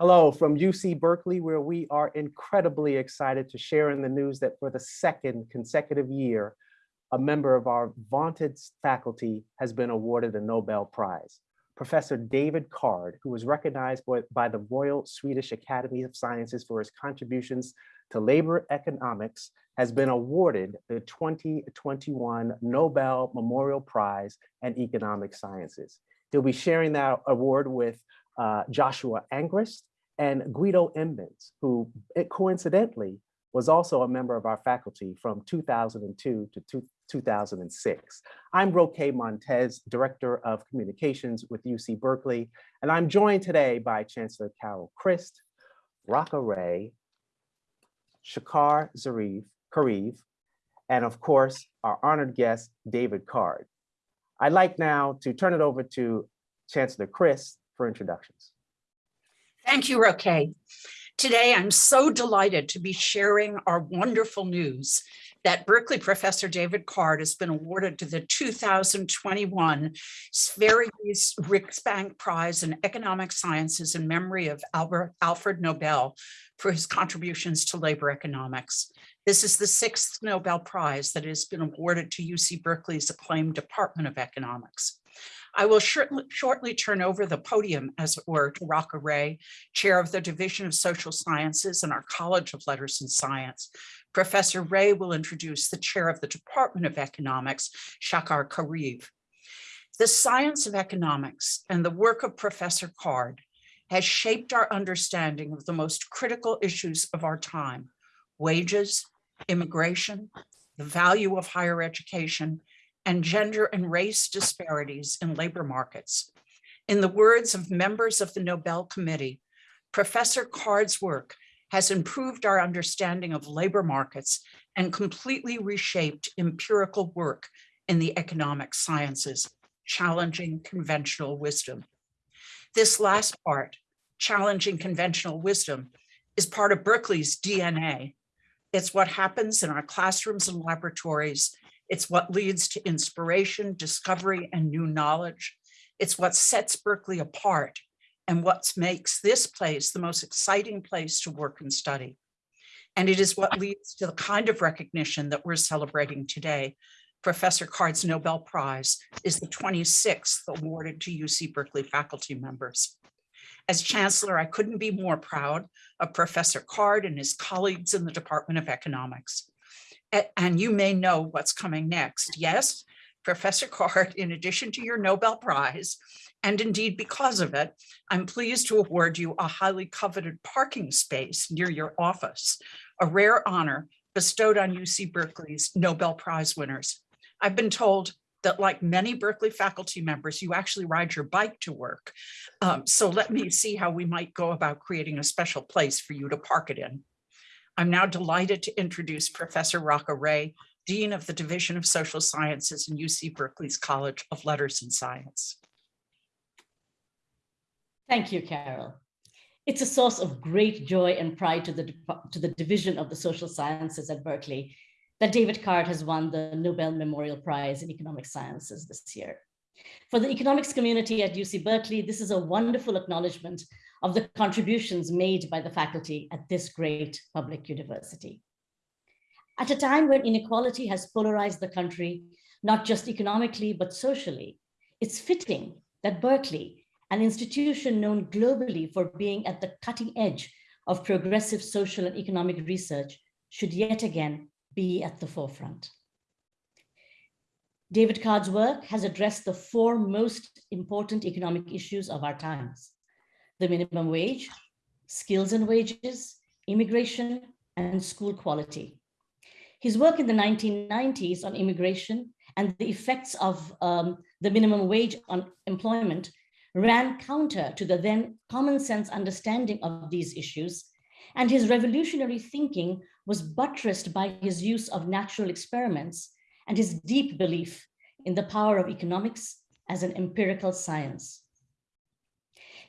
Hello from UC Berkeley, where we are incredibly excited to share in the news that for the second consecutive year, a member of our vaunted faculty has been awarded a Nobel Prize. Professor David Card, who was recognized by the Royal Swedish Academy of Sciences for his contributions to labor economics, has been awarded the 2021 Nobel Memorial Prize in Economic Sciences. He'll be sharing that award with uh, Joshua Angrist and Guido Imbens, who coincidentally was also a member of our faculty from 2002 to 2006. I'm Roqua Montez, Director of Communications with UC Berkeley, and I'm joined today by Chancellor Carol Christ, Raka Ray, Shakar Zarif, Kariv, and of course, our honored guest, David Card. I'd like now to turn it over to Chancellor Christ for introductions. Thank you, Roqua. Today, I'm so delighted to be sharing our wonderful news that Berkeley professor David Card has been awarded to the 2021 Sveriges Riksbank Prize in Economic Sciences in memory of Albert, Alfred Nobel for his contributions to labor economics. This is the sixth Nobel Prize that has been awarded to UC Berkeley's acclaimed Department of Economics. I will shortly, shortly turn over the podium, as it were, to Raka Ray, chair of the Division of Social Sciences in our College of Letters and Science. Professor Ray will introduce the chair of the Department of Economics, Shahar Kariv. The science of economics and the work of Professor Card has shaped our understanding of the most critical issues of our time, wages, immigration, the value of higher education, and gender and race disparities in labor markets. In the words of members of the Nobel Committee, Professor Card's work has improved our understanding of labor markets and completely reshaped empirical work in the economic sciences, challenging conventional wisdom. This last part, challenging conventional wisdom, is part of Berkeley's DNA. It's what happens in our classrooms and laboratories it's what leads to inspiration, discovery, and new knowledge. It's what sets Berkeley apart and what makes this place the most exciting place to work and study. And it is what leads to the kind of recognition that we're celebrating today. Professor Card's Nobel Prize is the 26th awarded to UC Berkeley faculty members. As chancellor, I couldn't be more proud of Professor Card and his colleagues in the Department of Economics and you may know what's coming next. Yes, Professor Card, in addition to your Nobel Prize, and indeed because of it, I'm pleased to award you a highly coveted parking space near your office, a rare honor bestowed on UC Berkeley's Nobel Prize winners. I've been told that like many Berkeley faculty members, you actually ride your bike to work. Um, so let me see how we might go about creating a special place for you to park it in. I'm now delighted to introduce Professor Raka Ray, Dean of the Division of Social Sciences in UC Berkeley's College of Letters and Science. Thank you, Carol. It's a source of great joy and pride to the, to the Division of the Social Sciences at Berkeley that David Card has won the Nobel Memorial Prize in Economic Sciences this year. For the economics community at UC Berkeley, this is a wonderful acknowledgement of the contributions made by the faculty at this great public university. At a time when inequality has polarized the country, not just economically, but socially, it's fitting that Berkeley, an institution known globally for being at the cutting edge of progressive social and economic research, should yet again be at the forefront. David Card's work has addressed the four most important economic issues of our times the minimum wage, skills and wages, immigration, and school quality. His work in the 1990s on immigration and the effects of um, the minimum wage on employment ran counter to the then common sense understanding of these issues, and his revolutionary thinking was buttressed by his use of natural experiments and his deep belief in the power of economics as an empirical science.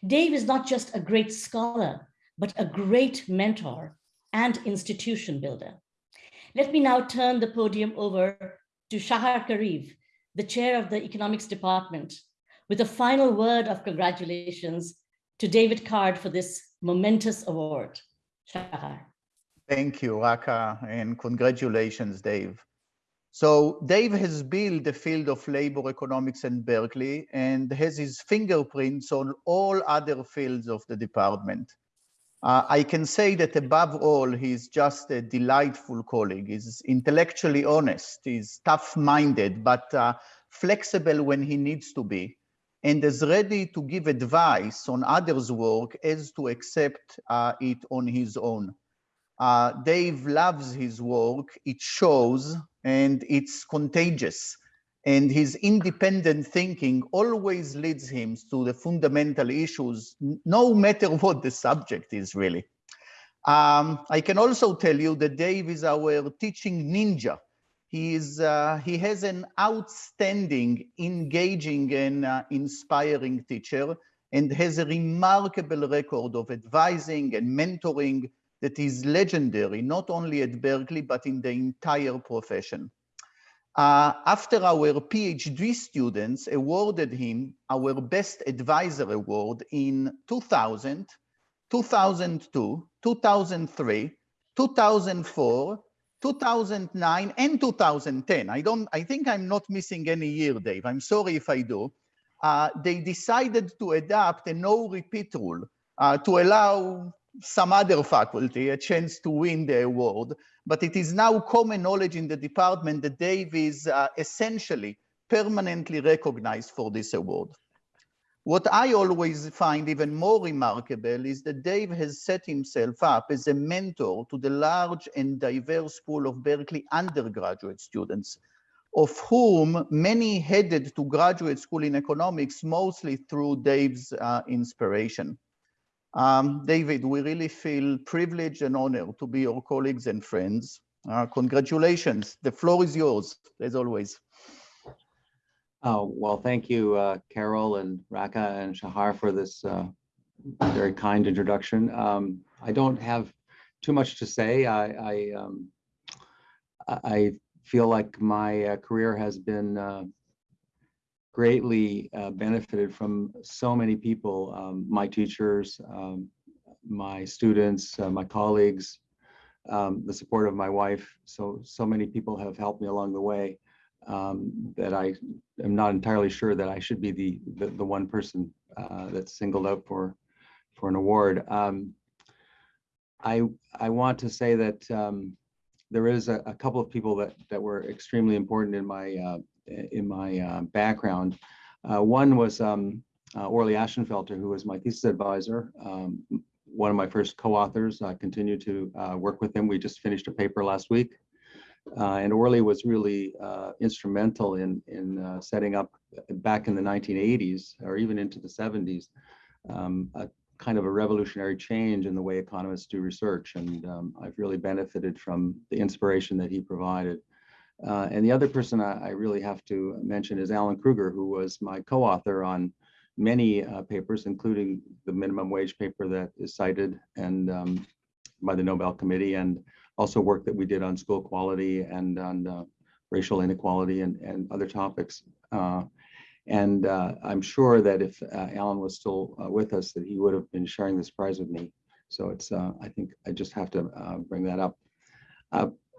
Dave is not just a great scholar, but a great mentor and institution builder. Let me now turn the podium over to Shahar Kariv, the chair of the economics department, with a final word of congratulations to David Card for this momentous award. Shahar. Thank you, Raka, and congratulations, Dave. So Dave has built the field of labor economics in Berkeley and has his fingerprints on all other fields of the department. Uh, I can say that above all, he's just a delightful colleague. He's intellectually honest, he's tough-minded, but uh, flexible when he needs to be, and is ready to give advice on others' work as to accept uh, it on his own. Uh, Dave loves his work, it shows, and it's contagious. And his independent thinking always leads him to the fundamental issues, no matter what the subject is really. Um, I can also tell you that Dave is our teaching ninja. He, is, uh, he has an outstanding, engaging and uh, inspiring teacher and has a remarkable record of advising and mentoring that is legendary, not only at Berkeley, but in the entire profession. Uh, after our PhD students awarded him our Best Advisor Award in 2000, 2002, 2003, 2004, 2009, and 2010. I don't, I think I'm not missing any year, Dave. I'm sorry if I do. Uh, they decided to adopt a no repeat rule uh, to allow some other faculty a chance to win the award, but it is now common knowledge in the department that Dave is uh, essentially permanently recognized for this award. What I always find even more remarkable is that Dave has set himself up as a mentor to the large and diverse pool of Berkeley undergraduate students, of whom many headed to graduate school in economics mostly through Dave's uh, inspiration. Um, David, we really feel privileged and honored to be your colleagues and friends. Uh, congratulations. The floor is yours, as always. Oh, well, thank you, uh, Carol and Raka and Shahar for this uh, very kind introduction. Um, I don't have too much to say. I, I, um, I feel like my uh, career has been uh, greatly uh, benefited from so many people, um, my teachers, um, my students, uh, my colleagues, um, the support of my wife. So, so many people have helped me along the way um, that I am not entirely sure that I should be the, the, the one person uh, that's singled out for, for an award. Um, I, I want to say that um, there is a, a couple of people that, that were extremely important in my uh, in my uh, background. Uh, one was um, uh, Orley Ashenfelter, who was my thesis advisor, um, one of my first co-authors. I continue to uh, work with him. We just finished a paper last week. Uh, and Orley was really uh, instrumental in, in setting up back in the 1980s or even into the 70s, um, a kind of a revolutionary change in the way economists do research. And um, I've really benefited from the inspiration that he provided. Uh, and the other person I, I, really have to mention is Alan Krueger, who was my co-author on many uh, papers, including the minimum wage paper that is cited and um, by the Nobel Committee, and also work that we did on school quality and on uh, racial inequality and, and other topics. Uh, and uh, I'm sure that if uh, Alan was still with us, that he would have been sharing this prize with me. So it's, I think I just have to bring that up.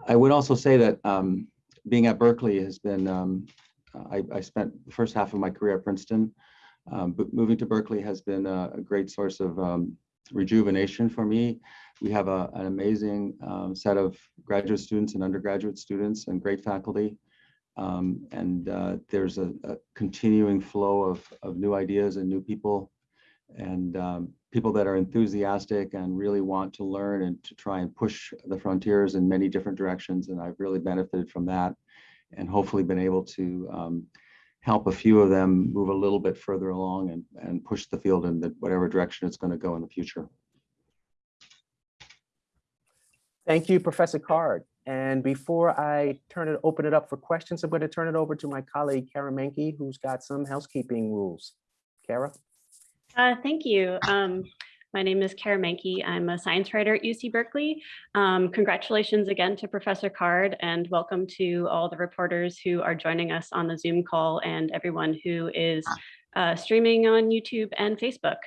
I would also say that um, being at Berkeley has been, um, I, I, spent the first half of my career at Princeton, um, but moving to Berkeley has been a, a great source of um, rejuvenation for me. We have a, an amazing um, set of graduate students and undergraduate students and great faculty. Um, and uh, there's a, a, continuing flow of, of new ideas and new people and um, people that are enthusiastic and really want to learn and to try and push the frontiers in many different directions. And I've really benefited from that and hopefully been able to um, help a few of them move a little bit further along and, and push the field in the, whatever direction it's going to go in the future. Thank you, Professor Card. And before I turn it, open it up for questions, I'm going to turn it over to my colleague, Kara Menke, who's got some housekeeping rules. Kara? Uh, thank you. Um, my name is Kara Menke. I'm a science writer at UC Berkeley. Um, congratulations again to Professor Card and welcome to all the reporters who are joining us on the Zoom call and everyone who is uh, streaming on YouTube and Facebook.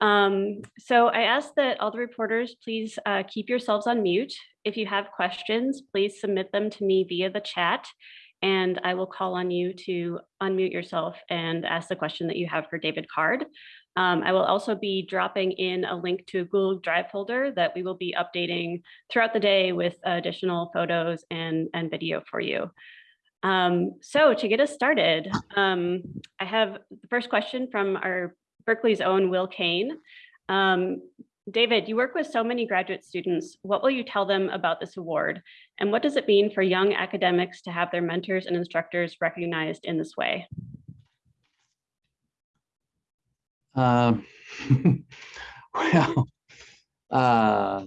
Um, so I ask that all the reporters please uh, keep yourselves on mute. If you have questions, please submit them to me via the chat and I will call on you to unmute yourself and ask the question that you have for David Card. Um, I will also be dropping in a link to a Google Drive folder that we will be updating throughout the day with additional photos and, and video for you. Um, so to get us started, um, I have the first question from our Berkeley's own Will Kane. Um, David, you work with so many graduate students. What will you tell them about this award? And what does it mean for young academics to have their mentors and instructors recognized in this way? Um, well, uh,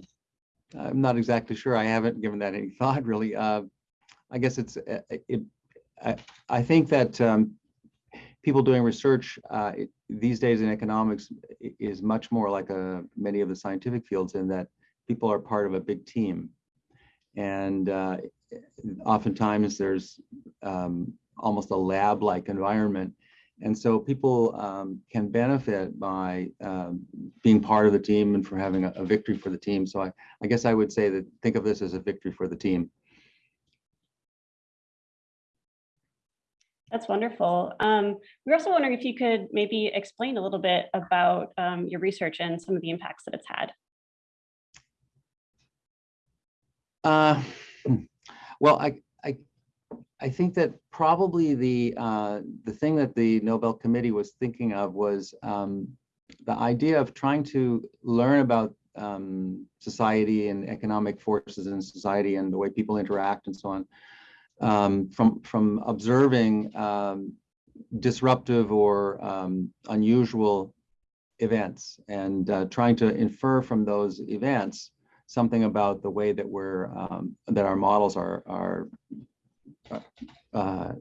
I'm not exactly sure. I haven't given that any thought really. Uh, I guess it's uh, it. I, I think that um, people doing research uh, it, these days in economics is much more like a many of the scientific fields in that people are part of a big team, and uh, oftentimes there's um, almost a lab-like environment and so people um, can benefit by um, being part of the team and for having a, a, victory for the team. So I, I guess I would say that think of this as a victory for the team. That's wonderful. Um, we're also wondering if you could maybe explain a little bit about um, your research and some of the impacts that it's had. Uh, well, I, I think that probably the uh, the thing that the Nobel Committee was thinking of was um, the idea of trying to learn about um, society and economic forces in society and the way people interact and so on um, from from observing um, disruptive or um, unusual events and uh, trying to infer from those events something about the way that we're um, that our models are are uh,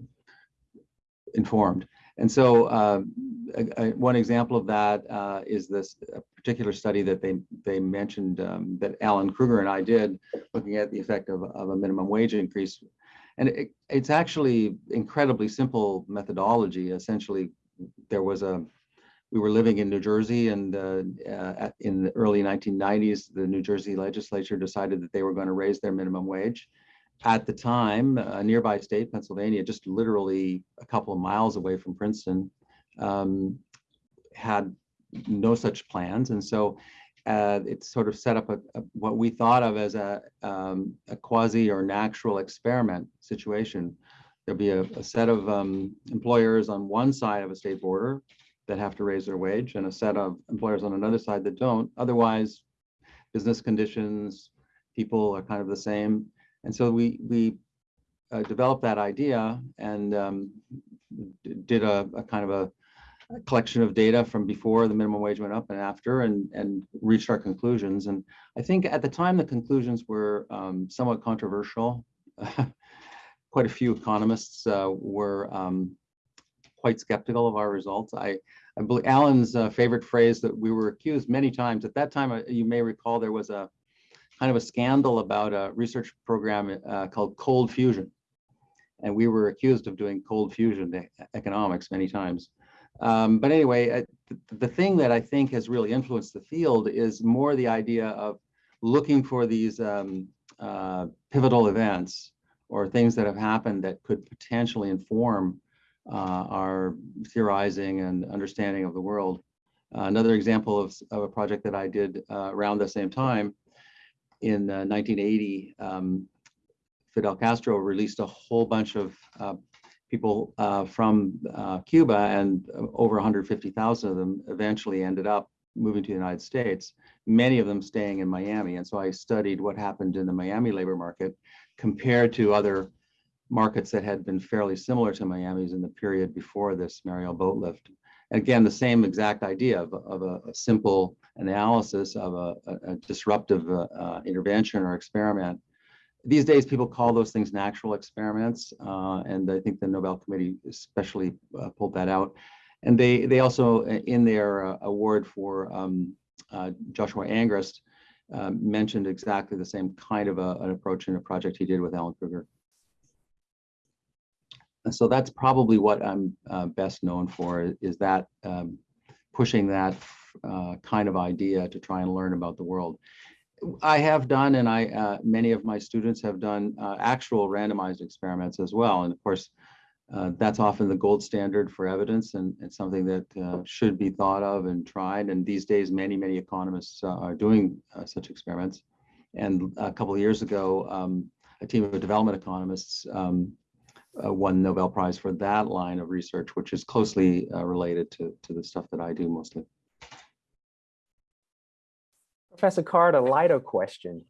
informed. And so uh, a, a, one example of that uh, is this particular study that they, they mentioned um, that Alan Krueger and I did looking at the effect of, of a minimum wage increase. And it, it's actually incredibly simple methodology. Essentially, there was a, we were living in New Jersey and uh, uh, in the early 1990s, the New Jersey legislature decided that they were going to raise their minimum wage at the time, a nearby state, Pennsylvania, just literally a couple of miles away from Princeton, um, had no such plans. And so uh, it sort of set up a, a, what we thought of as a, um, a quasi or natural experiment situation. There'll be a, a set of um, employers on one side of a state border that have to raise their wage and a set of employers on another side that don't. Otherwise, business conditions, people are kind of the same. And so we we uh, developed that idea and um, did a, a, kind of a, collection of data from before the minimum wage went up and after and, and reached our conclusions. And I think at the time the conclusions were um, somewhat controversial. quite a few economists uh, were um, quite skeptical of our results. I, I believe Alan's uh, favorite phrase that we were accused many times at that time, uh, you may recall there was a kind of a scandal about a research program uh, called cold fusion. And we were accused of doing cold fusion economics many times. Um, but anyway, I, the, the thing that I think has really influenced the field is more the idea of looking for these um, uh, pivotal events or things that have happened that could potentially inform uh, our theorizing and understanding of the world. Uh, another example of, of, a project that I did uh, around the same time in 1980, uh, um, Fidel Castro released a whole bunch of uh, people uh, from Cuba, and over 150,000 of them eventually ended up moving to the United States, many of them staying in Miami. And so I studied what happened in the Miami labor market compared to other markets that had been fairly similar to Miami's in the period before this Mariel boat lift. Again, the same exact idea of, of a, a, simple analysis of a, a disruptive uh, uh, intervention or experiment. These days, people call those things natural experiments, uh, and I think the Nobel Committee especially uh, pulled that out. And they they also, uh, in their uh, award for um, Joshua Angrist, mentioned exactly the same kind of a, an approach in a project he did with Alan Krueger so that's probably what I'm uh, best known for is that um, pushing that uh, kind of idea to try and learn about the world. I have done, and I uh, many of my students have done uh, actual randomized experiments as well. And of course, uh, that's often the gold standard for evidence, and it's something that uh, should be thought of and tried. And these days, many many economists are doing such experiments. And a couple of years ago, um, a team of development economists um, uh, won Nobel Prize for that line of research, which is closely uh, related to to the stuff that I do mostly. Professor Card, a lighter question.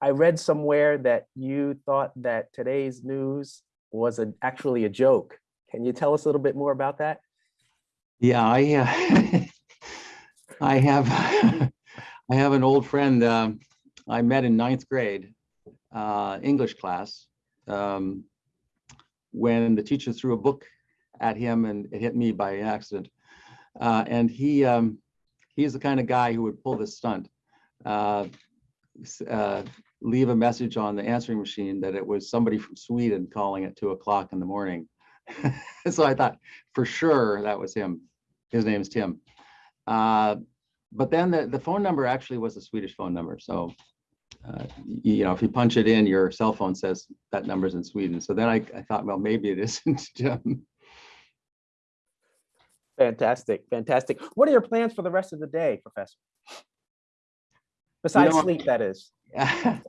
I read somewhere that you thought that today's news was a, actually a joke. Can you tell us a little bit more about that? Yeah, I uh, I have I have an old friend um, I met in ninth grade uh, English class um, when the teacher threw a book at him and it hit me by accident. Uh, and he um, he's the kind of guy who would pull this stunt, uh, uh, leave a message on the answering machine that it was somebody from Sweden calling at two o'clock in the morning. so I thought for sure that was him. His name's Tim. Uh, but then the, the phone number actually was a Swedish phone number. So, uh, you know, if you punch it in, your cell phone says that number's in Sweden. So then I, I thought, well, maybe it isn't. Fantastic, fantastic. What are your plans for the rest of the day, Professor? Besides know, sleep, that is. I,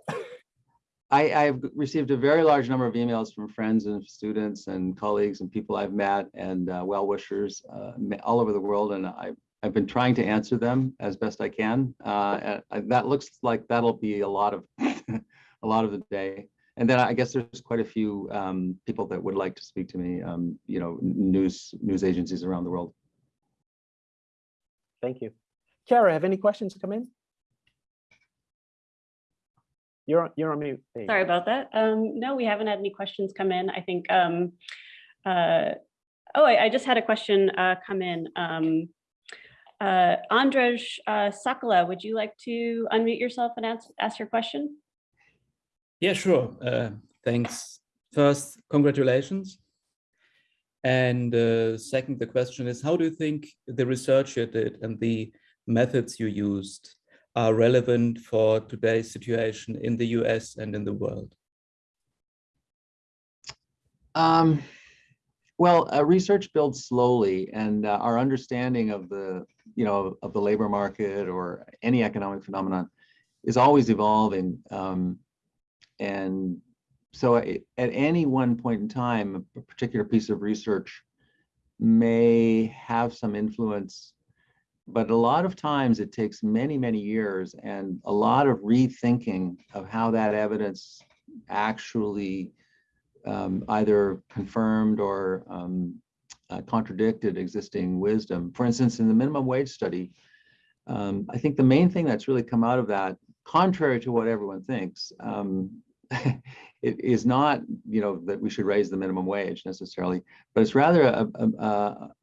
I've received a very large number of emails from friends and students and colleagues and people I've met and uh, well-wishers uh, all over the world. And I, I've been trying to answer them as best I can. Uh, that looks like that'll be a lot of, a lot of the day. And then I guess there's quite a few um, people that would like to speak to me, um, you know, news, news agencies around the world. Thank you. Kara, have any questions come in? You're, on- you're on mute. There you go. Sorry about that. Um, no, we haven't had any questions come in. I think, um, uh, oh, I, I just had a question, uh, come in. Uh, Andrzej, uh, Sakala, would you like to unmute yourself and ask, ask your question? Yeah, sure. Uh, thanks. First, congratulations. And uh, second, the question is, how do you think the research you did and the methods you used are relevant for today's situation in the US and in the world? Um, well, uh, research builds slowly, and uh, our understanding of the, you know, of the labor market or any economic phenomenon is always evolving. Um, and so, at any one point in time, a particular piece of research may have some influence, but a lot of times it takes many, many years and a lot of rethinking of how that evidence actually um, either confirmed or um, uh, contradicted existing wisdom. For instance, in the minimum wage study, um, I think the main thing that's really come out of that, contrary to what everyone thinks, um, it is not, you know, that we should raise the minimum wage necessarily, but it's rather a, a,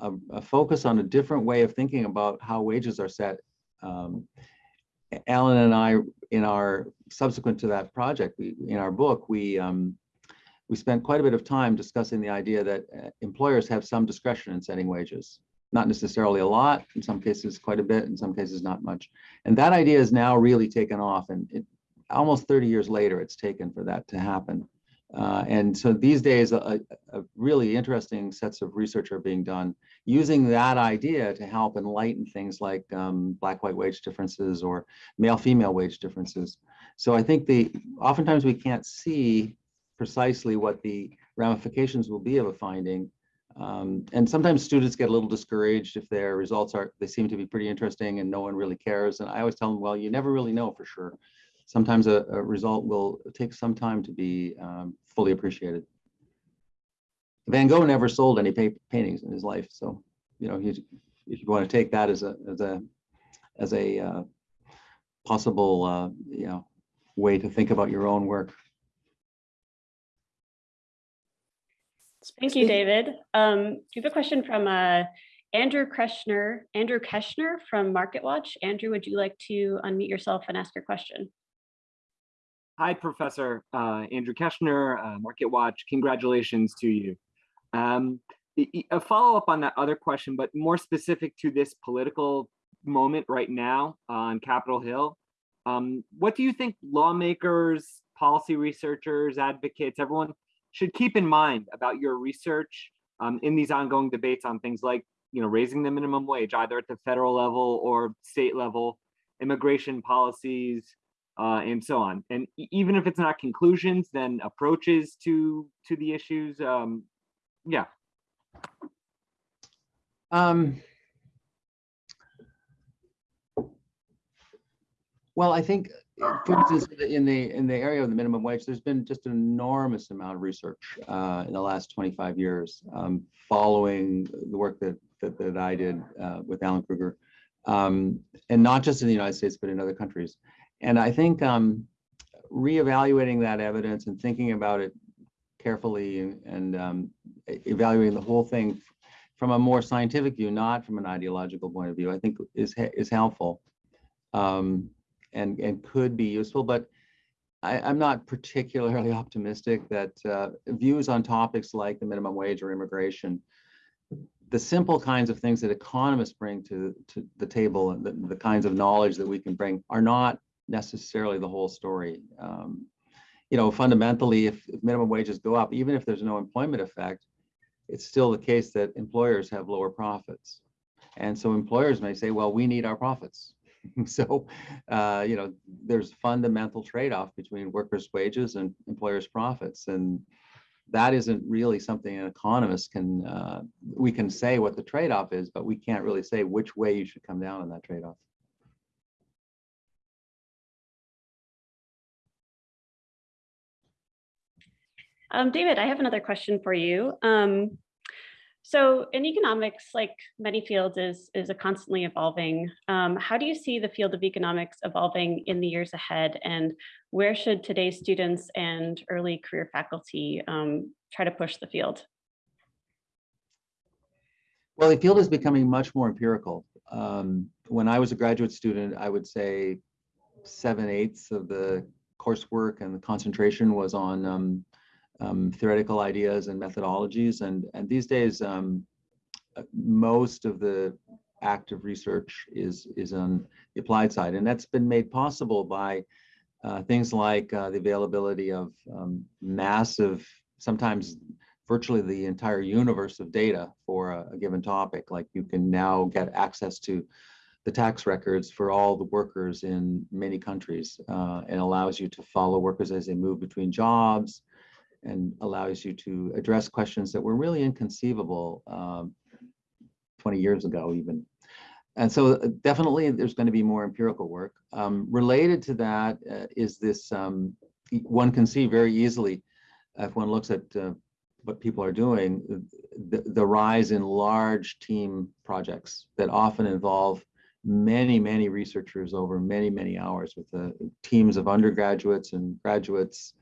a, a- focus on a different way of thinking about how wages are set. Um, Alan and I, in our subsequent to that project, we, in our book, we um, we spent quite a bit of time discussing the idea that uh, employers have some discretion in setting wages. Not necessarily a lot, in some cases quite a bit, in some cases not much. And that idea is now really taken off and it, almost 30 years later, it's taken for that to happen. Uh, and so these days, a, a really interesting sets of research are being done using that idea to help enlighten things like um, black-white wage differences or male-female wage differences. So I think the oftentimes we can't see precisely what the ramifications will be of a finding. Um, and sometimes students get a little discouraged if their results are, they seem to be pretty interesting and no one really cares. And I always tell them, well, you never really know for sure. Sometimes a, a result will take some time to be um, fully appreciated. Van Gogh never sold any pa- paintings in his life. So, you know, if you want to take that as a, as a, as a uh, possible, uh, you know, way to think about your own work. Thank you, David. Um, we have a question from uh, Andrew Kreschner, Andrew Keshner from MarketWatch. Andrew, would you like to unmute yourself and ask your question? Hi, Professor uh, Andrew Keshner, uh, MarketWatch. Congratulations to you. Um, a follow-up on that other question, but more specific to this political moment right now on Capitol Hill. Um, what do you think lawmakers, policy researchers, advocates, everyone should keep in mind about your research um, in these ongoing debates on things like, you know, raising the minimum wage, either at the federal level or state level, immigration policies, uh, and so on. And even if it's not conclusions, then approaches to to the issues. Um, yeah, Um, well, I think, for instance, in the in the area of the minimum wage, there's been just an enormous amount of research uh, in the last 25 years, um, following the work that that, that I did uh, with Alan Krueger, um, and not just in the United States, but in other countries. And I think um, reevaluating that evidence and thinking about it carefully and, and um, evaluating the whole thing from a more scientific view, not from an ideological point of view, I think is is helpful um, and and could be useful. But I, I'm not particularly optimistic that uh, views on topics like the minimum wage or immigration, the simple kinds of things that economists bring to to the table and the, the kinds of knowledge that we can bring are not necessarily the whole story. Um, you know, fundamentally, if, if minimum wages go up, even if there's no employment effect, it's still the case that employers have lower profits. And so employers may say, well, we need our profits. so, uh, you know, there's fundamental trade-off between workers' wages and employers' profits. And that isn't really something an economist can, uh, we can say what the trade-off is, but we can't really say which way you should come down on that trade-off. Um, David, I have another question for you. Um, so in economics, like many fields, is, is a constantly evolving. Um, how do you see the field of economics evolving in the years ahead? And where should today's students and early career faculty um, try to push the field? Well, the field is becoming much more empirical. Um, when I was a graduate student, I would say seven eighths of the coursework and the concentration was on um, theoretical ideas and methodologies. And, and these days, um, most of the active research is, is on the applied side. And that's been made possible by uh, things like uh, the availability of um, massive, sometimes virtually the entire universe of data for a, a given topic. Like you can now get access to the tax records for all the workers in many countries uh, and allows you to follow workers as they move between jobs and allows you to address questions that were really inconceivable um, 20 years ago even. And so uh, definitely there's going to be more empirical work. Um, related to that uh, is this, um, one can see very easily if one looks at uh, what people are doing, the, the rise in large team projects that often involve many, many researchers over many, many hours with the teams of undergraduates and graduates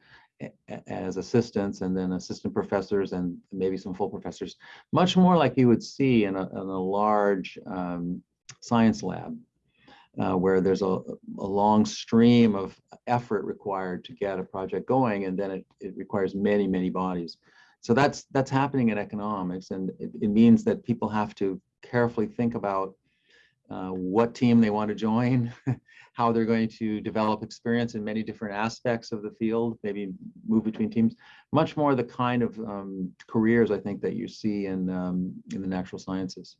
as assistants and then assistant professors and maybe some full professors, much more like you would see in a, in a large um, science lab. Uh, where there's a, a long stream of effort required to get a project going, and then it, it requires many, many bodies. So that's that's happening in economics, and it, it means that people have to carefully think about uh, what team they want to join, how they're going to develop experience in many different aspects of the field, maybe move between teams. Much more the kind of um, careers I think that you see in um, in the natural sciences.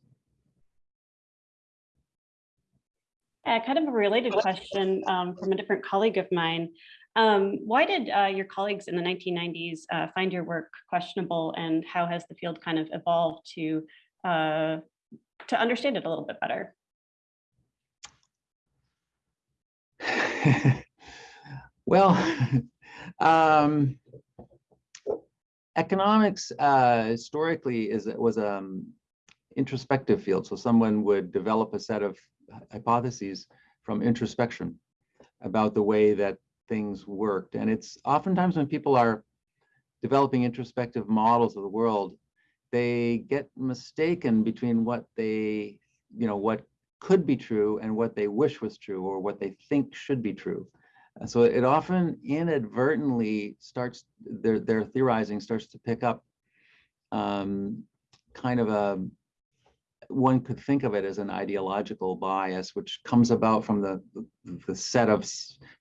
Uh, kind of a related question um, from a different colleague of mine. Um, why did uh, your colleagues in the 1990s uh, find your work questionable and how has the field kind of evolved to, uh, to understand it a little bit better? well, um, economics uh, historically is was um, introspective field. So someone would develop a set of hypotheses from introspection about the way that things worked. And it's oftentimes when people are developing introspective models of the world, they get mistaken between what they, you know, what could be true and what they wish was true or what they think should be true. So it often inadvertently starts, their, their theorizing starts to pick up um, kind of a, one could think of it as an ideological bias, which comes about from the, the- the set of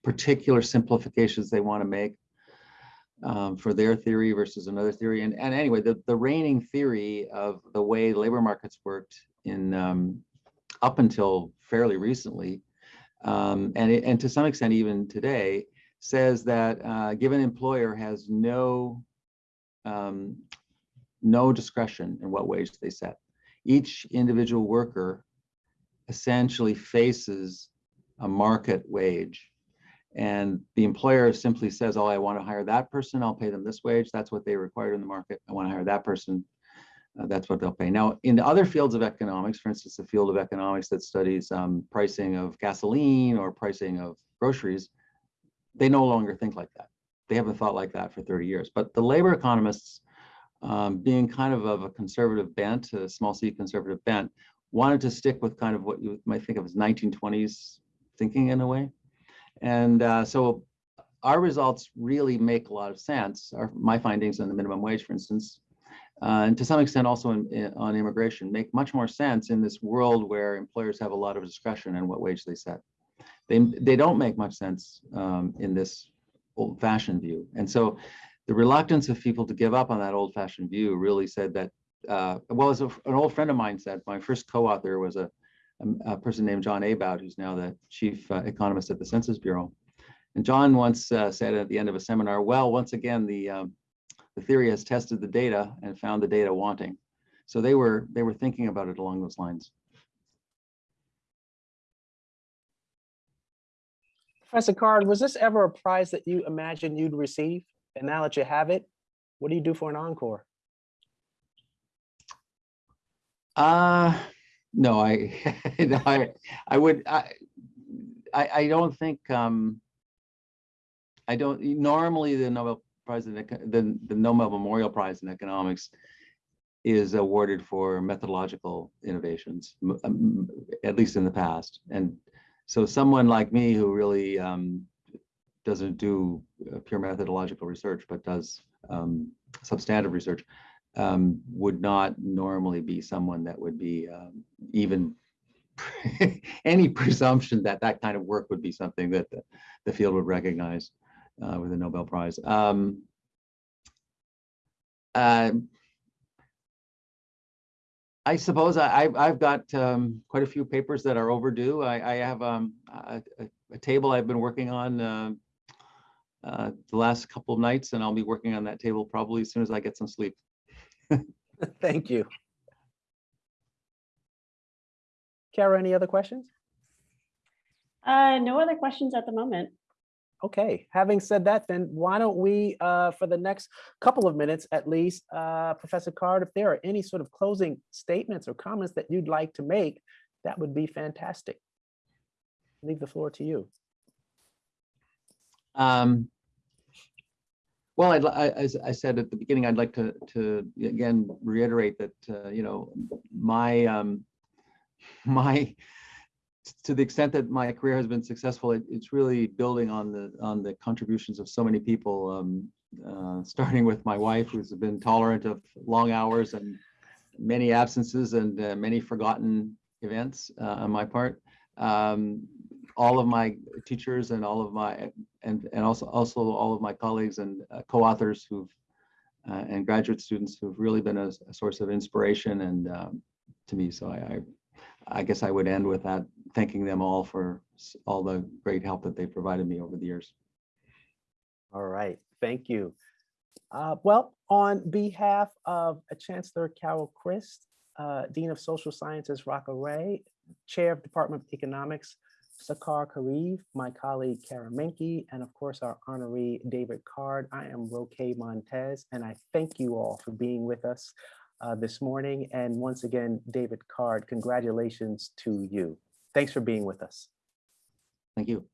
particular simplifications they want to make um, for their theory versus another theory. And, and anyway, the, the reigning theory of the way labor markets worked in um, up until fairly recently, um, and, it- and to some extent even today, says that uh, given employer has no um, no discretion in what wage they set. Each individual worker essentially faces a market wage. And the employer simply says, oh, I want to hire that person, I'll pay them this wage. That's what they require in the market. I want to hire that person. Uh, that's what they'll pay. Now, in the other fields of economics, for instance, the field of economics that studies um, pricing of gasoline or pricing of groceries, they no longer think like that. They haven't thought like that for 30 years. But the labor economists, um, being kind of of a conservative bent, a small c conservative bent, wanted to stick with kind of what you might think of as 1920s thinking in a way. And uh, so our results really make a lot of sense. Our, my findings on the minimum wage, for instance, uh, and to some extent also in, in- on immigration, make much more sense in this world where employers have a lot of discretion in what wage they set. They, they don't make much sense um, in this old fashioned view. And so the reluctance of people to give up on that old fashioned view really said that, uh, well, as a, an old friend of mine said, my first co-author was a, a, a person named John Abowd, who's now the chief uh, economist at the Census Bureau. And John once uh, said at the end of a seminar, well, once again, the, um, the theory has tested the data and found the data wanting. So they were, they were thinking about it along those lines. Professor Card, was this ever a prize that you imagined you'd receive? And now that you have it, what do you do for an encore? Uh, no, I, no, I, I would, I, I, I don't think, um, I don't, normally the Nobel Prize in, the, the Nobel Memorial Prize in Economics is awarded for methodological innovations, at least in the past. And so someone like me who really, um, doesn't do uh, pure methodological research, but does, um, substantive research, um, would not normally be someone that would be um, even any presumption that that kind of work would be something that the, the field would recognize uh, with a Nobel Prize. Um, uh, I suppose I, I've, I've got um, quite a few papers that are overdue. I, I have um, a, a- a table I've been working on uh, uh, the last couple of nights, and I'll be working on that table probably as soon as I get some sleep. Thank you. Kara, any other questions? Uh, no other questions at the moment. Okay, having said that, then why don't we, uh, for the next couple of minutes at least, uh, Professor Card, if there are any sort of closing statements or comments that you'd like to make, that would be fantastic. Leave the floor to you. Um, well, I'd, I, as I said at the beginning, I'd like to, to again reiterate that, uh, you know, my, um, my, to the extent that my career has been successful, it, it's really building on the, on the contributions of so many people, um, uh, starting with my wife, who's been tolerant of long hours and many absences and uh, many forgotten events uh, on my part. Um, all of my teachers and all of my and and also also all of my colleagues and uh, co-authors who've uh, and graduate students who've really been a, a source of inspiration and um, to me. So I, I I guess I would end with that, thanking them all for all the great help that they provided me over the years. All right, thank you. Uh, Well, on behalf of Chancellor Carol Christ, uh, Dean of Social Sciences Raka Ray, Chair of Department of Economics Shahar Kariv, my colleague Kara Menke, and of course our honoree David Card. I am Roqua Montez, and I thank you all for being with us uh, this morning. And once again, David Card, congratulations to you. Thanks for being with us. Thank you.